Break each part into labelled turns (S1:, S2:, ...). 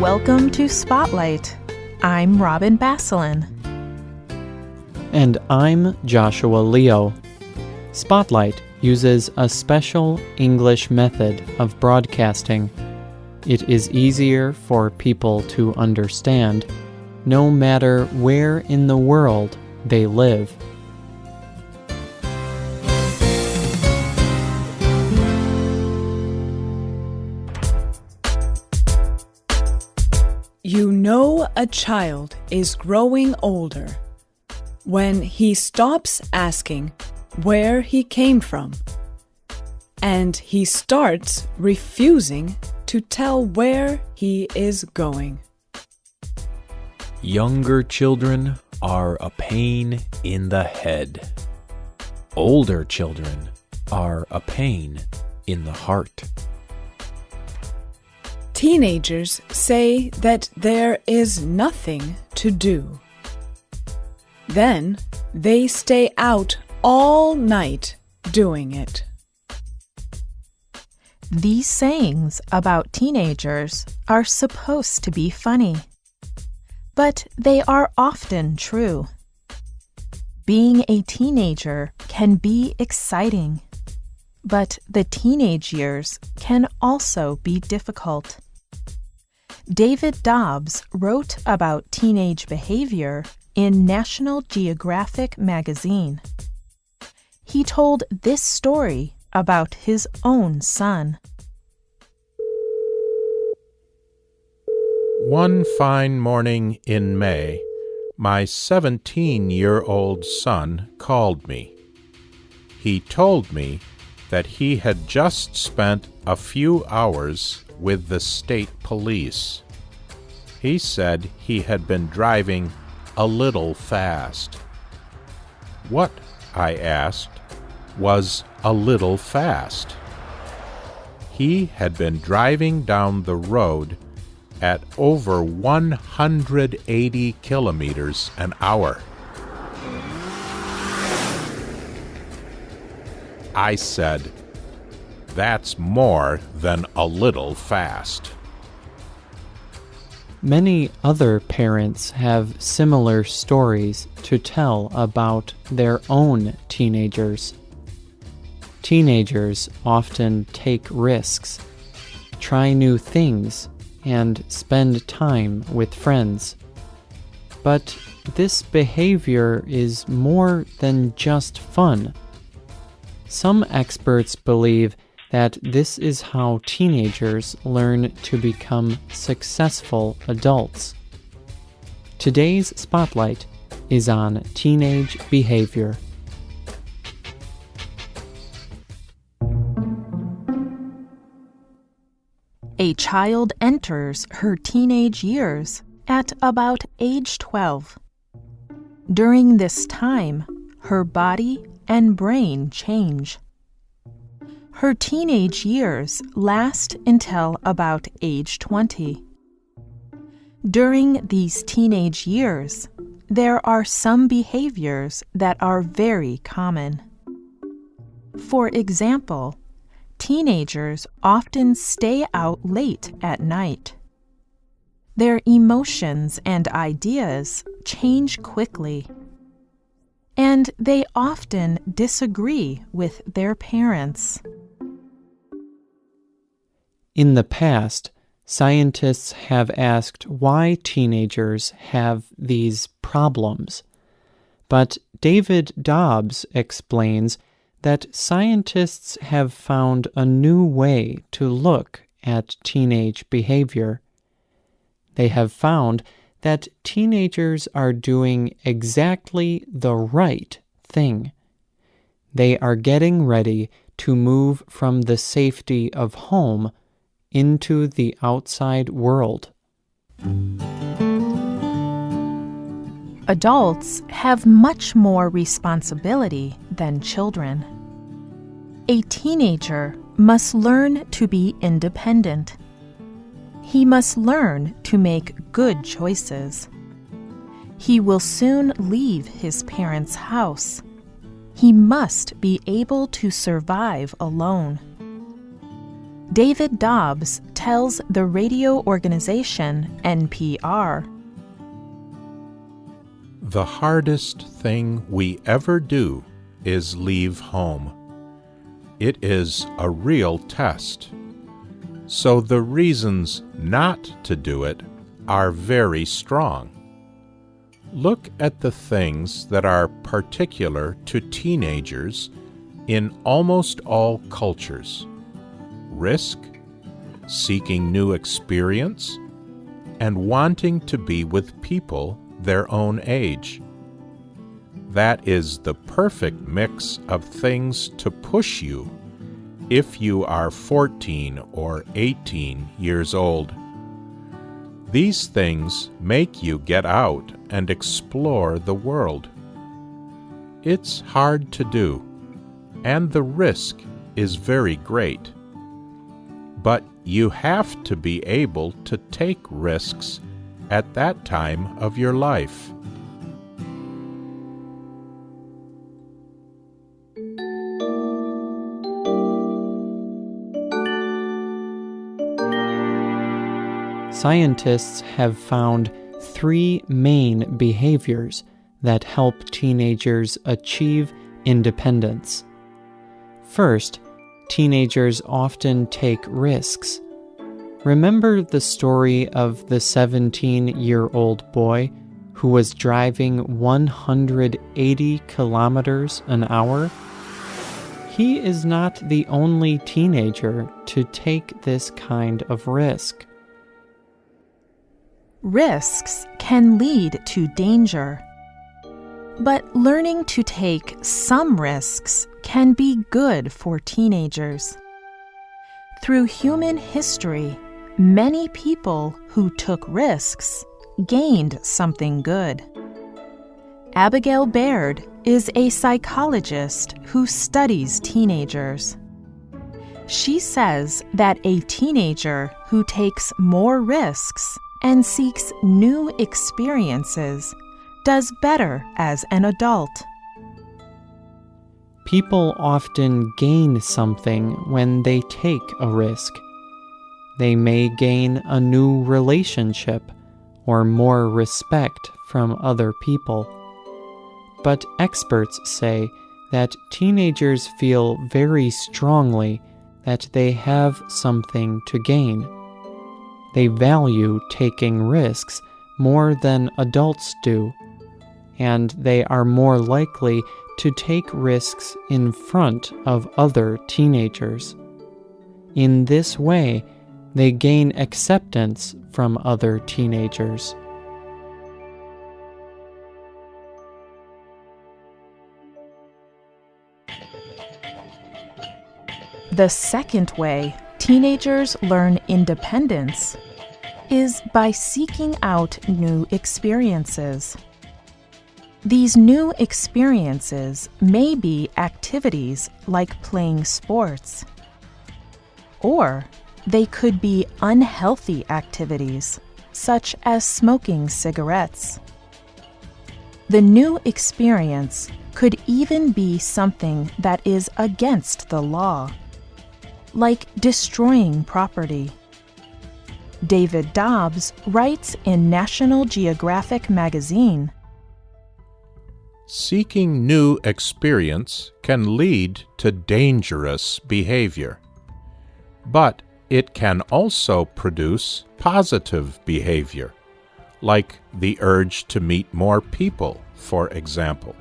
S1: Welcome to Spotlight. I'm Robin Basselin.
S2: And I'm Joshua Leo. Spotlight uses a special English method of broadcasting. It is easier for people to understand no matter where in the world they live.
S3: You know a child is growing older when he stops asking where he came from and he starts refusing to tell where he is going.
S4: Younger children are a pain in the head. Older children are a pain in the heart.
S3: Teenagers say that there is nothing to do. Then they stay out all night doing it.
S1: These sayings about teenagers are supposed to be funny, but they are often true. Being a teenager can be exciting, but the teenage years can also be difficult. David Dobbs wrote about teenage behavior in National Geographic magazine. He told this story about his own son.
S5: One fine morning in May, my 17 year old son called me. He told me that he had just spent a few hours with the state police. He said he had been driving a little fast. What, I asked, was a little fast? He had been driving down the road at over 180 kilometers an hour. I said, That's more than a little fast.
S2: Many other parents have similar stories to tell about their own teenagers. Teenagers often take risks, try new things, and spend time with friends. But this behavior is more than just fun. Some experts believe that this is how teenagers learn to become successful adults. Today's spotlight is on teenage behavior.
S1: A child enters her teenage years at about age 12. During this time, her body and brain change. Her teenage years last until about age 20. During these teenage years, there are some behaviors that are very common. For example, teenagers often stay out late at night. Their emotions and ideas change quickly. And they often disagree with their parents.
S2: In the past, scientists have asked why teenagers have these problems. But David Dobbs explains that scientists have found a new way to look at teenage behavior. They have found that teenagers are doing exactly the right thing. They are getting ready to move from the safety of home into the outside world.
S1: Adults have much more responsibility than children. A teenager must learn to be independent. He must learn to make good choices. He will soon leave his parents' house. He must be able to survive alone. David Dobbs tells the radio organization NPR
S5: The hardest thing we ever do is leave home. It is a real test. So the reasons not to do it are very strong. Look at the things that are particular to teenagers in almost all cultures risk, seeking new experience, and wanting to be with people their own age. That is the perfect mix of things to push you if you are 14 or 18 years old. These things make you get out and explore the world. It's hard to do, and the risk is very great. But you have to be able to take risks at that time of your life.
S2: Scientists have found three main behaviors that help teenagers achieve independence. First, teenagers often take risks. Remember the story of the 17 year old boy who was driving 180 kilometers an hour? He is not the only teenager to take this kind of risk.
S1: Risks can lead to danger. But learning to take some risks can be good for teenagers. Through human history, many people who took risks gained something good. Abigail Baird is a psychologist who studies teenagers. She says that a teenager who takes more risks and seeks new experiences does better as an adult.
S2: People often gain something when they take a risk. They may gain a new relationship or more respect from other people. But experts say that teenagers feel very strongly that they have something to gain. They value taking risks more than adults do, and they are more likely to take risks in front of other teenagers. In this way, they gain acceptance from other teenagers.
S1: The second way teenagers learn independence is by seeking out new experiences. These new experiences may be activities like playing sports, or they could be unhealthy activities such as smoking cigarettes. The new experience could even be something that is against the law, like destroying property. David Dobbs writes in National Geographic magazine
S5: Seeking new experience can lead to dangerous behavior, but it can also produce positive behavior, like the urge to meet more people, for example.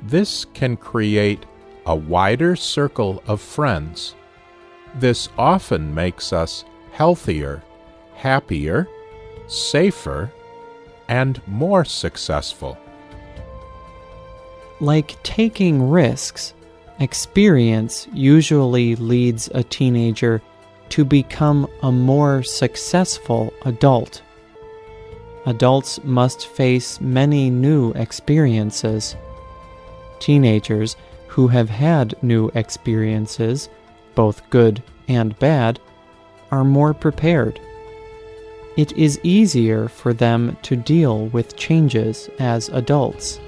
S5: This can create a wider circle of friends. This often makes us healthier, happier, safer, and more successful.
S2: Like taking risks, experience usually leads a teenager to become a more successful adult. Adults must face many new experiences. Teenagers who have had new experiences, both good and bad, are more prepared. It is easier for them to deal with changes as adults.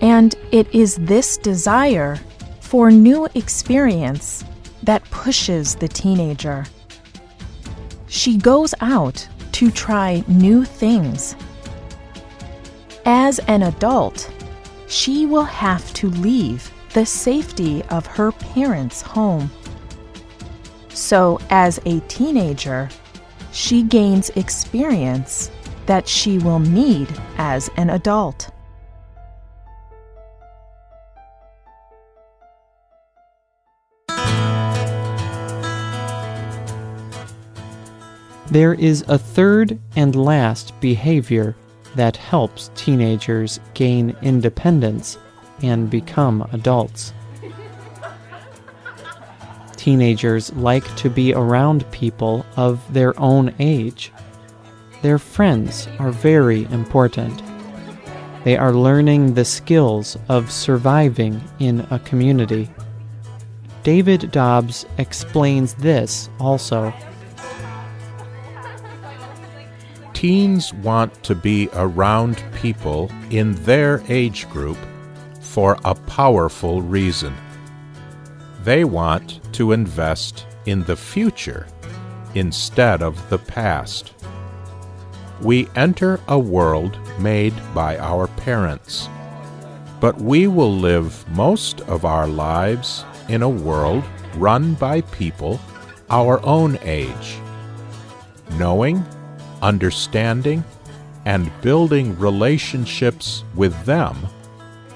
S1: And it is this desire for new experience that pushes the teenager. She goes out to try new things. As an adult, she will have to leave the safety of her parents' home. So, as a teenager, she gains experience that she will need as an adult.
S2: There is a third and last behavior that helps teenagers gain independence and become adults. Teenagers like to be around people of their own age. Their friends are very important. They are learning the skills of surviving in a community. David Dobbs explains this also.
S5: Teens want to be around people in their age group for a powerful reason. They want to invest in the future instead of the past. We enter a world made by our parents, but we will live most of our lives in a world run by people our own age. Knowing understanding, and building relationships with them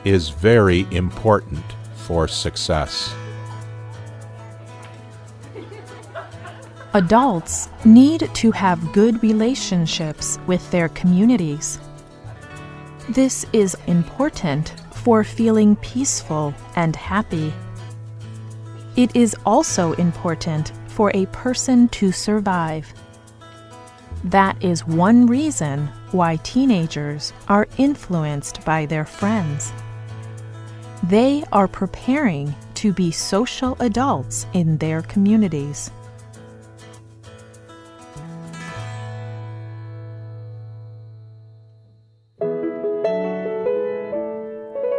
S5: is very important for success.
S1: Adults need to have good relationships with their communities. This is important for feeling peaceful and happy. It is also important for a person to survive. That is one reason why teenagers are influenced by their friends. They are preparing to be social adults in their communities.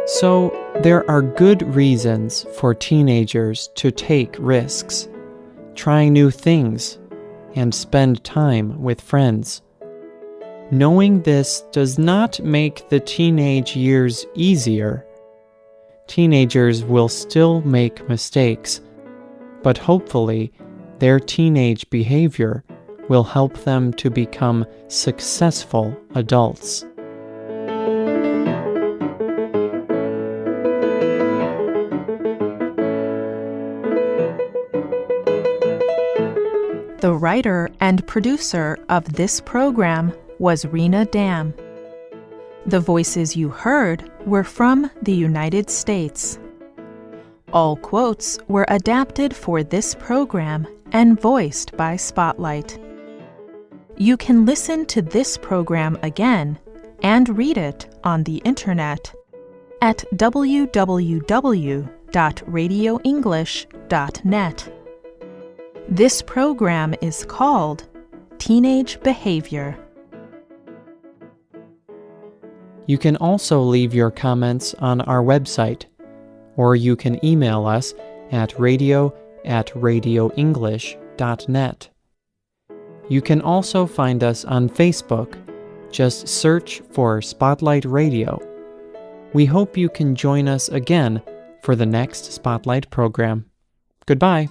S2: So, there are good reasons for teenagers to take risks, try new things, and spend time with friends. Knowing this does not make the teenage years easier. Teenagers will still make mistakes, but hopefully, their teenage behavior will help them to become successful adults.
S1: The writer and producer of this program was Rena Dam. The voices you heard were from the United States. All quotes were adapted for this program and voiced by Spotlight. You can listen to this program again and read it on the internet at www.radioenglish.net. This program is called Teenage Behavior.
S2: You can also leave your comments on our website, or you can email us at radio at radioenglish.net. You can also find us on Facebook. Just search for Spotlight Radio. We hope you can join us again for the next Spotlight program. Goodbye.